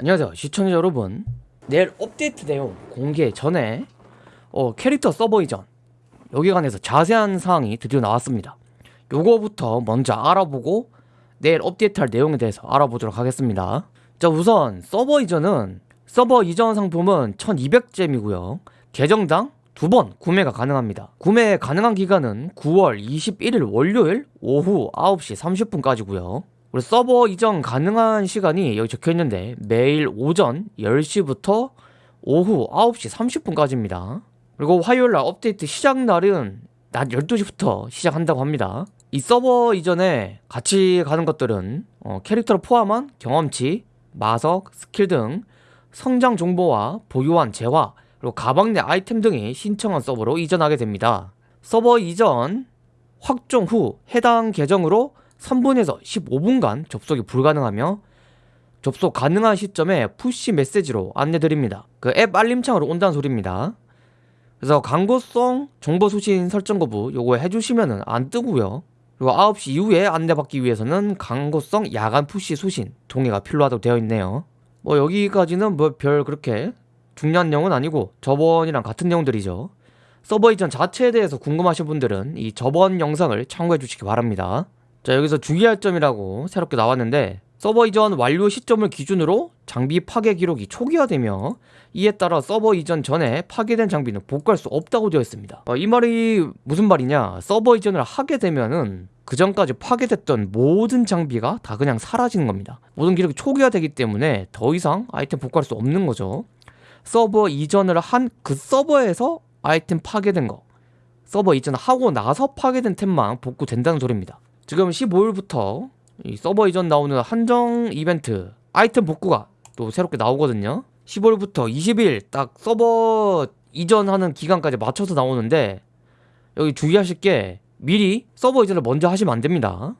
안녕하세요 시청자 여러분. 내일 업데이트 내용 공개 전에 어, 캐릭터 서버 이전 여기 관해서 자세한 사항이 드디어 나왔습니다. 요거부터 먼저 알아보고 내일 업데이트할 내용에 대해서 알아보도록 하겠습니다. 자 우선 서버 이전은 서버 이전 상품은 1200잼이고요. 계정당 두 번 구매가 가능합니다. 구매 가능한 기간은 9월 21일 월요일 오후 9시 30분까지고요 우리 서버 이전 가능한 시간이 여기 적혀 있는데 매일 오전 10시부터 오후 9시 30분까지입니다. 그리고 화요일 날 업데이트 시작 날은 낮 12시부터 시작한다고 합니다. 이 서버 이전에 같이 가는 것들은 어, 캐릭터를 포함한 경험치, 마석, 스킬 등 성장 정보와 보유한 재화, 그리고 가방 내 아이템 등이 신청한 서버로 이전하게 됩니다. 서버 이전 확정 후 해당 계정으로 3분에서 15분간 접속이 불가능하며 접속 가능한 시점에 푸시 메시지로 안내드립니다. 그 앱 알림창으로 온다는 소리입니다. 그래서 광고성 정보 수신 설정 거부 요거 해주시면은 안 뜨고요. 그리고 9시 이후에 안내받기 위해서는 광고성 야간 푸시 수신 동의가 필요하다고 되어 있네요. 뭐 여기까지는 뭐 별 그렇게 중요한 내용은 아니고 저번이랑 같은 내용들이죠. 서버 이전 자체에 대해서 궁금하신 분들은 이 저번 영상을 참고해 주시기 바랍니다. 자 여기서 주의할 점이라고 새롭게 나왔는데 서버 이전 완료 시점을 기준으로 장비 파괴 기록이 초기화되며 이에 따라 서버 이전 전에 파괴된 장비는 복구할 수 없다고 되어 있습니다. 어, 이 말이 무슨 말이냐? 서버 이전을 하게 되면은 그 전까지 파괴됐던 모든 장비가 다 그냥 사라지는 겁니다. 모든 기록이 초기화되기 때문에 더 이상 아이템 복구할 수 없는 거죠. 서버 이전을 한 그 서버에서 아이템 파괴된 거 서버 이전하고 나서 파괴된 템만 복구된다는 소리입니다 지금 15일부터 이 서버 이전 나오는 한정 이벤트 아이템 복구가 또 새롭게 나오거든요. 15일부터 20일 딱 서버 이전하는 기간까지 맞춰서 나오는데 여기 주의하실 게 미리 서버 이전을 먼저 하시면 안 됩니다.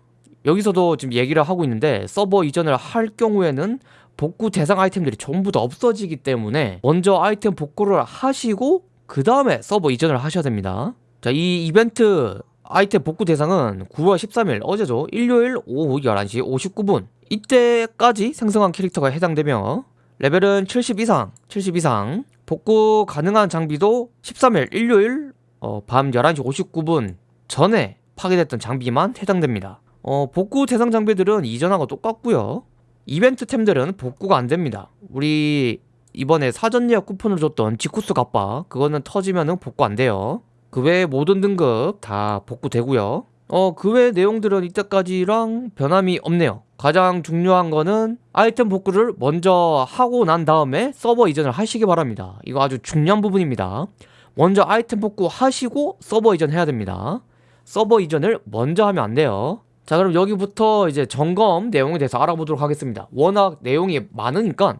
여기서도 지금 얘기를 하고 있는데 서버 이전을 할 경우에는 복구 대상 아이템들이 전부 다 없어지기 때문에 먼저 아이템 복구를 하시고 그 다음에 서버 이전을 하셔야 됩니다. 자 이 이벤트 아이템 복구 대상은 9월 13일 어제죠? 일요일 오후 11시 59분. 이때까지 생성한 캐릭터가 해당되며 레벨은 70 이상 70 이상. 복구 가능한 장비도 13일 일요일 어, 밤 11시 59분 전에 파괴됐던 장비만 해당됩니다. 어, 복구 대상 장비들은 이전하고 똑같고요. 이벤트 템들은 복구가 안됩니다. 우리 이번에 사전 예약 쿠폰을 줬던 지쿠스 갑바 그거는 터지면 복구 안돼요 그 외의 모든 등급 다 복구되고요. 어 그 외 내용들은 이때까지랑 변함이 없네요. 가장 중요한 거는 아이템 복구를 먼저 하고 난 다음에 서버 이전을 하시기 바랍니다. 이거 아주 중요한 부분입니다. 먼저 아이템 복구 하시고 서버 이전 해야 됩니다. 서버 이전을 먼저 하면 안 돼요. 자 그럼 여기부터 이제 점검 내용에 대해서 알아보도록 하겠습니다. 워낙 내용이 많으니까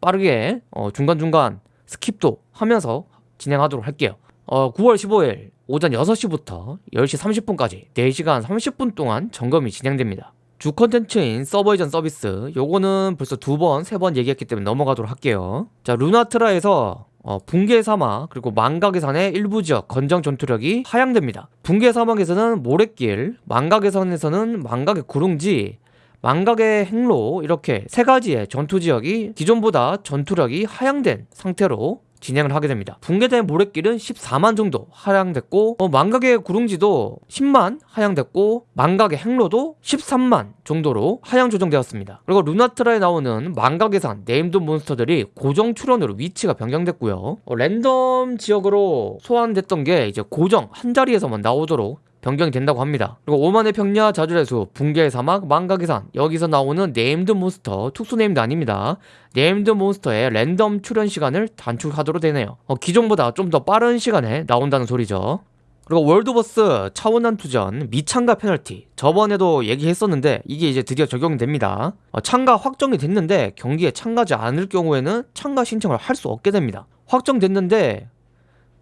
빠르게 어 중간중간 skip도 하면서 진행하도록 할게요 어, 9월 15일 오전 6시부터 10시 30분까지 4시간 30분 동안 점검이 진행됩니다. 주 컨텐츠인 서버 이전 서비스 요거는 벌써 두 번, 세 번 얘기했기 때문에 넘어가도록 할게요. 자, 루나트라에서 어, 붕괴 사막 그리고 망각의 산의 일부 지역 권장 전투력이 하향됩니다. 붕괴 사막에서는 모래길, 망각의 산에서는 망각의 구릉지, 망각의 행로 이렇게 세 가지의 전투 지역이 기존보다 전투력이 하향된 상태로 진행을 하게 됩니다. 붕괴된 모래길은 14만 정도 하향됐고 어, 망각의 구릉지도 10만 하향됐고 망각의 행로도 13만 정도로 하향 조정되었습니다. 그리고 루나트라에 나오는 망각의 산 named 몬스터들이 고정 출현으로 위치가 변경됐고요. 어, 랜덤 지역으로 소환됐던 게 이제 고정 한 자리에서만 나오도록 변경이 된다고 합니다. 그리고 오만의 평야, 자주의 수, 붕괴의 사막, 망각의 산 여기서 나오는 named 몬스터, 특수 named 아닙니다. named 몬스터의 랜덤 출현 시간을 단축하도록 되네요. 어, 기존보다 좀 더 빠른 시간에 나온다는 소리죠. 그리고 월드버스 차원 난투전 미참가 페널티 저번에도 얘기했었는데 이게 이제 드디어 적용됩니다 어, 참가 확정이 됐는데 경기에 참가하지 않을 경우에는 참가 신청을 할 수 없게 됩니다 확정됐는데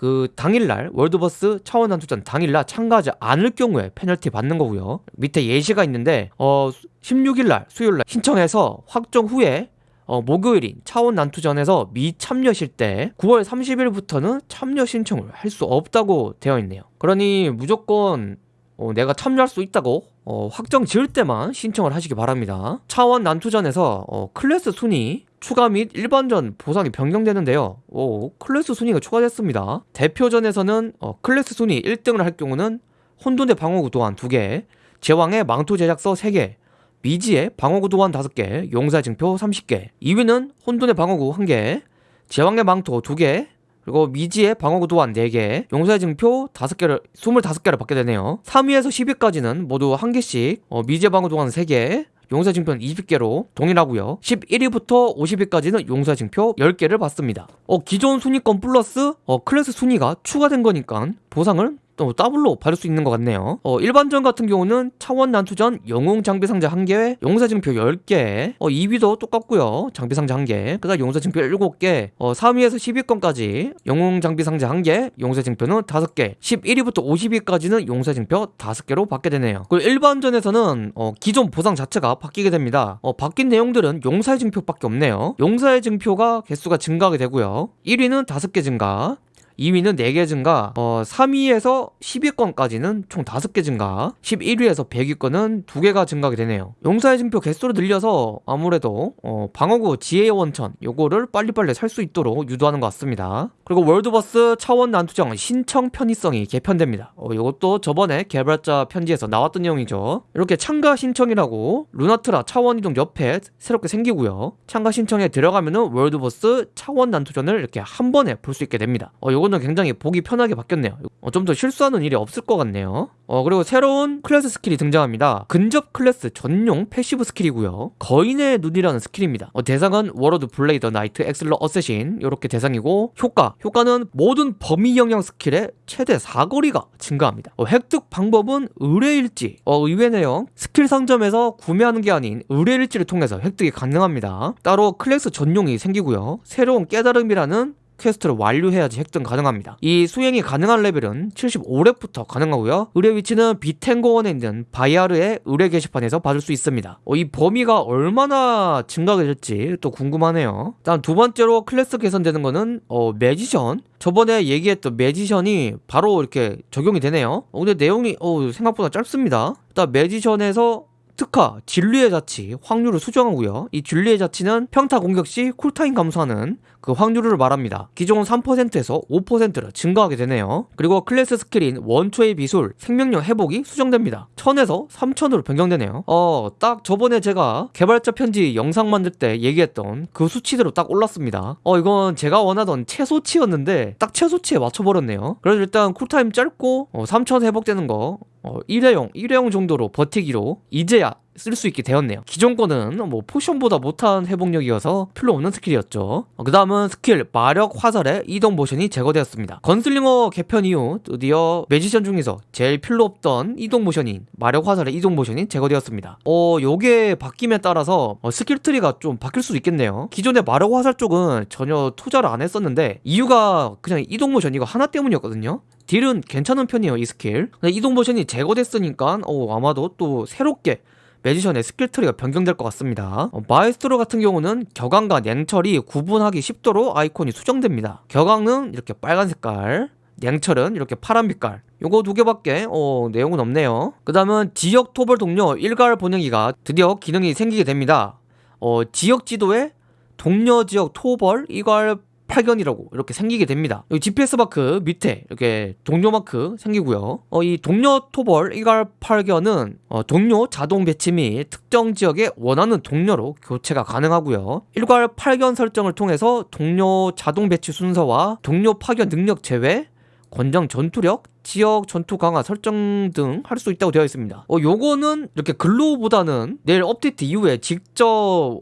그 당일날 월드버스 차원 난투전 당일날 참가하지 않을 경우에 페널티 받는 거고요. 밑에 예시가 있는데 어 16일날 수요일날 신청해서 확정 후에 어, 목요일인 차원 난투전에서 미참여실 때 9월 30일부터는 참여 신청을 할 수 없다고 되어 있네요. 그러니 무조건 어, 내가 참여할 수 있다고 어, 확정 지을 때만 신청을 하시기 바랍니다. 차원 난투전에서 어, 클래스 순위 추가 및 일반전 보상이 변경되는데요. 오, 클래스 순위가 추가됐습니다. 대표전에서는 어, 클래스 순위 1등을 할 경우는 혼돈의 방어구 도안 2개, 제왕의 망토 제작서 3개, 미지의 방어구 도안 5개, 용사의 증표 30개 2위는 혼돈의 방어구 1개, 제왕의 망토 2개, 그리고 미지의 방어구 도안 4개, 용사의 증표 5개를 25개를 받게 되네요. 3위에서 10위까지는 모두 1개씩, 어, 미지의 방어구 도안 3개, 용사 증표는 20개로 동일하고요. 11위부터 50위까지는 용사 증표 10개를 받습니다. 어, 기존 순위권 플러스 어, 클래스 순위가 추가된 거니까 보상을 또 더블로 받을 수 있는 것 같네요. 어, 일반전 같은 경우는 차원 난투전 영웅 장비 상자 1개, 용사 증표 10개, 어, 2위도 똑같고요. 장비 상자 1개, 그 다음 용사 증표 7개, 어, 3위에서 10위권까지 영웅 장비 상자 1개, 용사 증표는 5개, 11위부터 50위까지는 용사 증표 5개로 받게 되네요. 그리고 일반전에서는 어, 기존 보상 자체가 바뀌게 됩니다. 어, 바뀐 내용들은 용사의 증표밖에 없네요. 용사의 증표가 개수가 증가하게 되고요. 1위는 5개 증가, 2위는 4개 증가, 어, 3위에서 10위권까지는 총 5개 증가, 11위에서 100위권은 2개가 증가하게 되네요. 용사의 증표 개수를 늘려서 아무래도 어, 방어구 지혜의 원천 요거를 빨리빨리 살 수 있도록 유도하는 것 같습니다. 그리고 월드버스 차원 난투정 신청 편의성이 개편됩니다. 어, 이것도 저번에 개발자 편지에서 나왔던 내용이죠. 이렇게 참가 신청이라고 루나트라 차원 이동 옆에 새롭게 생기고요. 참가 신청에 들어가면은 월드보스 차원 난투전을 이렇게 한 번에 볼 수 있게 됩니다. 어, 요 거는 굉장히 보기 편하게 바뀌었네요. 어, 좀 더 실수하는 일이 없을 것 같네요. 어, 그리고 새로운 클래스 스킬이 등장합니다. 근접 클래스 전용 패시브 스킬이고요. 거인의 눈이라는 스킬입니다. 어, 대상은 워러드 블레이더 나이트 액슬러 어쌔신 이렇게 대상이고 효과 효과는 모든 범위 영향 스킬의 최대 사거리가 증가합니다. 어, 획득 방법은 의뢰일지 어, 의외네요. 스킬 상점에서 구매하는 게 아닌 의뢰일지를 통해서 획득이 가능합니다. 따로 클래스 전용이 생기고요. 새로운 깨달음이라는 퀘스트를 완료해야지 획득 가능합니다. 이 수행이 가능한 레벨은 75렙부터 가능하고요. 의뢰 위치는 비탱고원에 있는 바이아르의 의뢰 게시판에서 받을 수 있습니다. 어, 이 범위가 얼마나 증가가 될지 또 궁금하네요. 다음 두 번째로 클래스 개선되는 거는 어, 매지션. 저번에 얘기했던 매지션이 바로 이렇게 적용이 되네요. 어, 근데 내용이 어, 생각보다 짧습니다. 일단 매지션에서 특화, 진리의 자치, 확률을 수정하고요. 이 진리의 자치는 평타 공격 시 쿨타임 감소하는 그 확률을 말합니다. 기존 3%에서 5%로 증가하게 되네요. 그리고 클래스 스킬인 원초의 비술, 생명력 회복이 수정됩니다. 1000에서 3000으로 변경되네요. 어, 딱 저번에 제가 개발자 편지 영상 만들 때 얘기했던 그 수치대로 딱 올랐습니다. 어, 이건 제가 원하던 최소치였는데 딱 최소치에 맞춰버렸네요. 그래서 일단 쿨타임 짧고 어, 3000 회복되는 거 어, 일회용, 일회용 정도로 버티기로 이제야 쓸 수 있게 되었네요. 기존 거는 뭐 포션보다 못한 회복력이어서 필요 없는 스킬이었죠. 어, 그 다음은 스킬 마력 화살의 이동 모션이 제거되었습니다. 건슬링어 개편 이후 드디어 매지션 중에서 제일 필요 없던 이동 모션인 마력 화살의 이동 모션이 제거되었습니다. 어, 요게 바뀜에 따라서 어, 스킬 트리가 좀 바뀔 수도 있겠네요. 기존의 마력 화살 쪽은 전혀 투자를 안 했었는데 이유가 그냥 이동 모션 이거 하나 때문이었거든요. 딜은 괜찮은 편이에요 이 스킬 이동 모션이 제거됐으니까 어, 아마도 또 새롭게 매지션의 스킬 트리가 변경될 것 같습니다. 어, 마에스트로 같은 경우는 격앙과 냉철이 구분하기 쉽도록 아이콘이 수정됩니다. 격앙은 이렇게 빨간 색깔 냉철은 이렇게 파란 빛깔. 요거 두 개밖에 어, 내용은 없네요. 그 다음은 지역 토벌 동료 일괄 번역기가 드디어 기능이 생기게 됩니다. 어, 지역 지도에 동료 지역 토벌 일괄 파견이라고 이렇게 생기게 됩니다. 여기 GPS 마크 밑에 이렇게 동료 마크 생기고요. 어, 이 동료 토벌 일괄 파견은 어, 동료 자동 배치 및 특정 지역에 원하는 동료로 교체가 가능하고요. 일괄 파견 설정을 통해서 동료 자동 배치 순서와 동료 파견 능력 제외, 권장 전투력, 지역 전투 강화 설정 등 할 수 있다고 되어 있습니다. 어, 요거는 이렇게 글로보다는 내일 업데이트 이후에 직접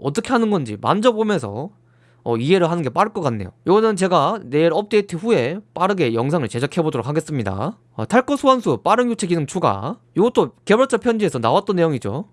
어떻게 하는 건지 만져보면서 어, 이해를 하는 게 빠를 것 같네요. 이거는 제가 내일 업데이트 후에 빠르게 영상을 제작해 보도록 하겠습니다. 어, 탈것 소환수 빠른 교체 기능 추가. 이것도 개발자 편지에서 나왔던 내용이죠.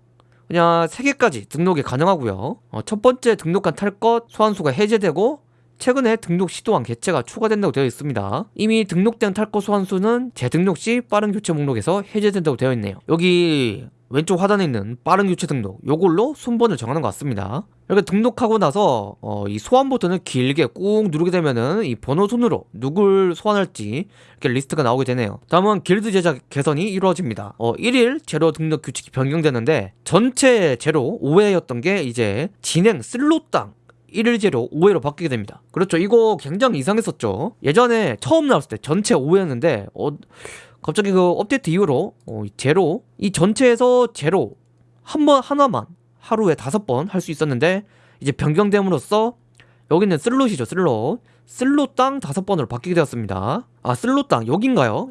그냥 3개까지 등록이 가능하고요. 어, 첫 번째 등록한 탈것 소환수가 해제되고 최근에 등록 시도한 개체가 추가된다고 되어 있습니다. 이미 등록된 탈것 소환수는 재등록 시 빠른 교체 목록에서 해제된다고 되어 있네요. 여기 왼쪽 하단에 있는 빠른 교체 등록 요걸로 순번을 정하는 것 같습니다 이렇게 등록하고 나서 어, 이 소환 버튼을 길게 꾹 누르게 되면은 이 번호 순으로 누굴 소환할지 이렇게 리스트가 나오게 되네요 다음은 길드 제작 개선이 이루어집니다 어, 1일 재료 등록 규칙이 변경되는데 전체 재료 5회였던 게 이제 진행 슬롯당 1일 재료 5회로 바뀌게 됩니다. 그렇죠. 이거 굉장히 이상했었죠. 예전에 처음 나왔을 때 전체 5회였는데 어, 갑자기 그 업데이트 이후로 어, 재료 이 전체에서 재료 한 번 하나만 하루에 다섯 번 할 수 있었는데 이제 변경됨으로써 여기는 슬롯이죠 슬롯 슬롯당 다섯 번으로 바뀌게 되었습니다. 아 슬롯당 여긴가요?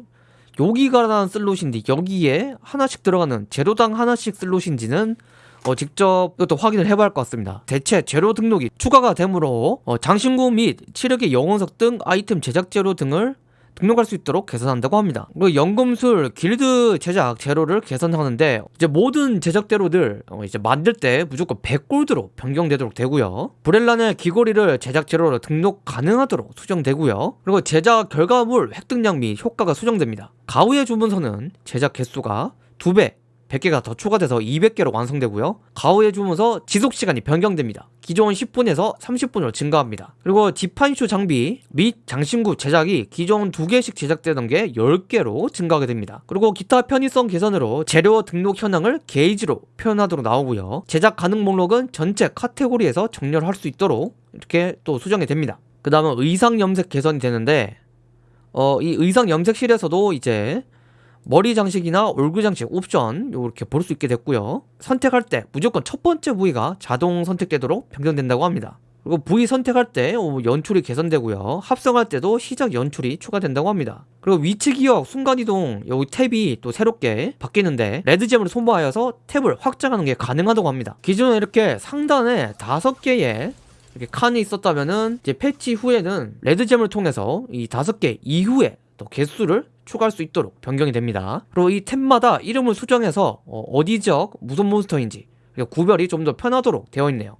여기가 난 슬롯인데 여기에 하나씩 들어가는 제로당 하나씩 슬롯인지는 어, 직접 이것도 확인을 해봐야 할 것 같습니다. 대체 재료 등록이 추가가 되므로 어, 장신구 및 치력의 영혼석 등 아이템 제작 재료 등을 등록할 수 있도록 개선한다고 합니다. 그 연금술 길드 제작 재료를 개선하는데 이제 모든 제작 재료들 어, 이제 만들 때 무조건 100골드로 변경되도록 되고요. 브렐란의 귀걸이를 제작 재료로 등록 가능하도록 수정되고요. 그리고 제작 결과물 획득량 및 효과가 수정됩니다. 가우의 주문서는 제작 개수가 2배 100개가 더 추가돼서 200개로 완성되고요. 가오의 주문서 지속 시간이 변경됩니다. 기존 10분에서 30분으로 증가합니다. 그리고 디판슈 장비 및 장신구 제작이 기존 2개씩 제작되던 게 10개로 증가하게 됩니다. 그리고 기타 편의성 개선으로 재료 등록 현황을 게이지로 표현하도록 나오고요. 제작 가능 목록은 전체 카테고리에서 정렬할 수 있도록 이렇게 또 수정이 됩니다. 그 다음은 의상 염색 개선이 되는데 어, 이 의상 염색실에서도 이제 머리 장식이나 얼굴 장식 옵션 이렇게 볼 수 있게 됐고요. 선택할 때 무조건 첫 번째 부위가 자동 선택되도록 변경된다고 합니다. 그리고 부위 선택할 때 어, 연출이 개선되고요. 합성할 때도 시작 연출이 추가된다고 합니다. 그리고 위치 기억, 순간이동 여기 탭이 또 새롭게 바뀌는데 레드잼으로 손보하여서 탭을 확장하는 게 가능하다고 합니다. 기존에 이렇게 상단에 다섯 개의 이렇게 칸이 있었다면은 이제 패치 후에는 레드젬을 통해서 이 다섯 개 이후에 또 개수를 추가할 수 있도록 변경이 됩니다. 그리고 이 탭마다 이름을 수정해서 어디 지역 무슨 몬스터인지 구별이 좀 더 편하도록 되어 있네요.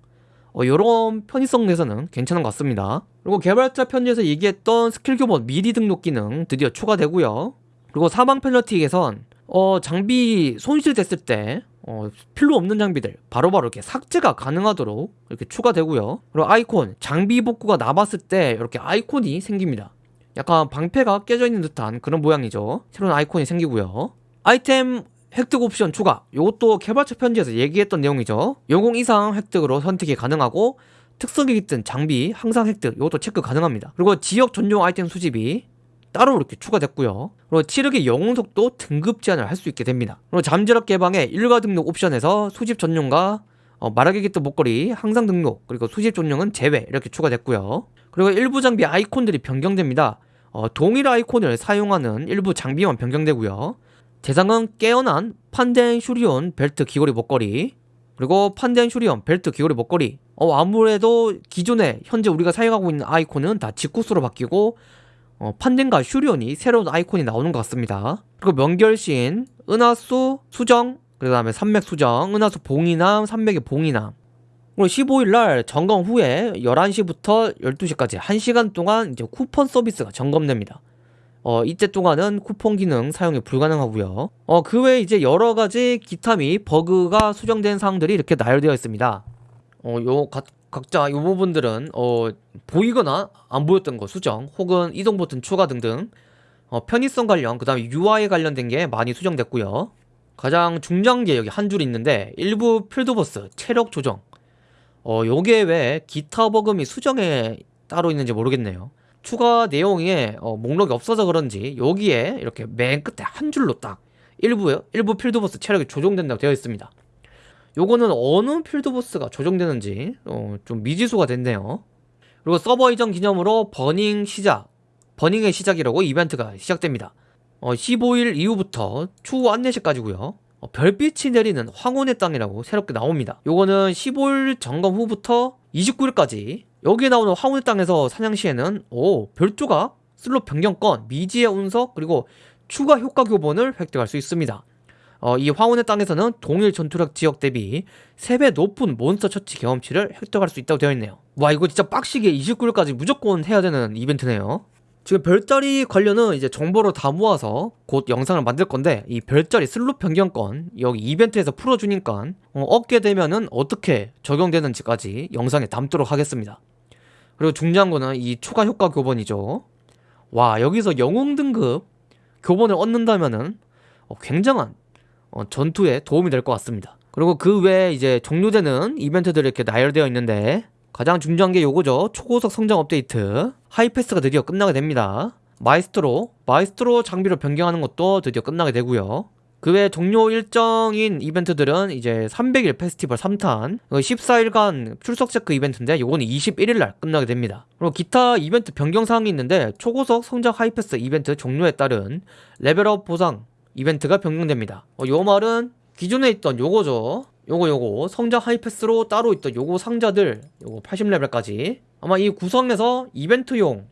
어, 이런 편의성 내에서는 괜찮은 것 같습니다. 그리고 개발자 편지에서 얘기했던 스킬 교본 미리 등록 기능 드디어 추가되고요. 그리고 사망 개선 어, 장비 손실됐을 때 어, 필요 없는 장비들 바로바로 바로 이렇게 삭제가 가능하도록 이렇게 추가되고요. 그리고 아이콘 장비 복구가 남았을 때 이렇게 아이콘이 생깁니다. 약간 방패가 깨져 있는 듯한 그런 모양이죠. 새로운 아이콘이 생기고요. 아이템 획득 옵션 추가. 이것도 개발자 편지에서 얘기했던 내용이죠. 영웅 이상 획득으로 선택이 가능하고 특성이 깃든 장비 항상 획득 이것도 체크 가능합니다. 그리고 지역 전용 아이템 수집이 따로 이렇게 추가됐고요. 그리고 치력의 영웅 속도 등급 제한을 할 수 있게 됩니다. 그리고 잠재력 개방의 일가 등록 옵션에서 수집 전용과 어, 말하기 깃든 목걸이 항상 등록 그리고 수집 전용은 제외 이렇게 추가됐고요. 그리고 일부 장비 아이콘들이 변경됩니다 어, 동일 아이콘을 사용하는 일부 장비만 변경되고요. 대상은 깨어난 판덴 슈리온 벨트 귀걸이 목걸이 그리고 판덴 슈리온 벨트 귀걸이 목걸이 어, 아무래도 기존에 현재 우리가 사용하고 있는 아이콘은 다 직구수로 바뀌고 어, 판덴과 슈리온이 새로운 아이콘이 나오는 것 같습니다. 그리고 명결신, 은하수, 수정, 그 다음에 산맥 수정, 은하수 봉이남, 산맥의 봉이남 그리고 15일 날 점검 후에 11시부터 12시까지 1시간 동안 이제 쿠폰 서비스가 점검됩니다. 어, 이때 동안은 쿠폰 기능 사용이 불가능하고요. 어, 그 외에 이제 여러 가지 기타 및 버그가 수정된 사항들이 이렇게 나열되어 있습니다. 어, 요 각, 각자 요 부분들은 어, 보이거나 안 보였던 거 수정, 혹은 이동 버튼 추가 등등 어, 편의성 관련, 그 다음에 UI 관련된 게 많이 수정됐고요. 가장 게 여기 한 줄 있는데 일부 필드버스 체력 조정 어, 요게 왜 기타 버금이 수정에 따로 있는지 모르겠네요. 추가 내용에 어, 목록이 없어서 그런지 여기에 이렇게 맨 끝에 한 줄로 딱 일부 일부 필드보스 체력이 조정된다고 되어 있습니다. 요거는 어느 필드보스가 조정되는지 어, 좀 미지수가 됐네요. 그리고 서버 이전 기념으로 burning 시작, burning의 시작이라고 이벤트가 시작됩니다. 어, 15일 이후부터 추후 안내시까지고요. 어, 별빛이 내리는 황혼의 땅이라고 새롭게 나옵니다. 요거는 15일 점검 후부터 29일까지 여기에 나오는 황혼의 땅에서 사냥 시에는 오 별조각, 슬롯 변경권, 미지의 운석 그리고 추가 효과 교본을 획득할 수 있습니다. 어, 이 황혼의 땅에서는 동일 전투력 지역 대비 3배 높은 몬스터 처치 경험치를 획득할 수 있다고 되어 있네요. 와 이거 진짜 빡시게 29일까지 무조건 해야 되는 이벤트네요 지금 별자리 관련은 이제 정보를 다 모아서 곧 영상을 만들 건데 이 별자리 슬롯 변경권 여기 이벤트에서 풀어주니까 어, 얻게 되면은 어떻게 적용되는지까지 영상에 담도록 하겠습니다. 그리고 중요한 거는 이 추가 효과 교본이죠. 와 여기서 영웅 등급 교본을 얻는다면은 어, 굉장한 어, 전투에 도움이 될 것 같습니다. 그리고 그 외에 이제 종료되는 이벤트들이 이렇게 나열되어 있는데 가장 중요한 게 요거죠. 초고속 성장 업데이트. 하이패스가 드디어 끝나게 됩니다. 마이스트로 마이스트로 장비로 변경하는 것도 드디어 끝나게 되고요. 그 외 종료 일정인 이벤트들은 이제 300일 페스티벌 3탄 14일간 출석 체크 이벤트인데 요거는 21일날 끝나게 됩니다. 그리고 기타 이벤트 변경 사항이 있는데 초고속 성장 하이패스 이벤트 종료에 따른 레벨업 보상 이벤트가 변경됩니다. 어, 요 말은 기존에 있던 요거죠 요거 요거. 성장 하이패스로 따로 있던 요거 상자들 요거 80레벨까지. 아마 이 구성에서 이벤트용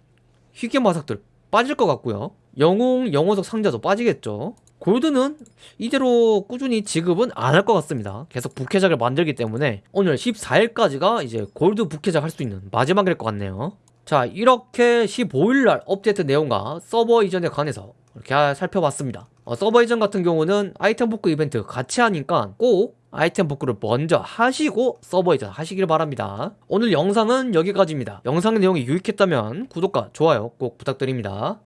희귀 마삭들 빠질 것 같고요. 영웅 영호석 상자도 빠지겠죠. 골드는 이대로 꾸준히 지급은 안 할 것 같습니다. 계속 부캐작을 만들기 때문에 오늘 14일까지가 이제 골드 부캐작 할 수 있는 마지막일 것 같네요. 자 이렇게 15일날 업데이트 내용과 서버 이전에 관해서 이렇게 살펴봤습니다. 어, 서버 이전 같은 경우는 아이템 복구 이벤트 같이 하니까 꼭 아이템 복구를 먼저 하시고 서버 이전 하시길 바랍니다. 오늘 영상은 여기까지입니다. 영상 내용이 유익했다면 구독과 좋아요 꼭 부탁드립니다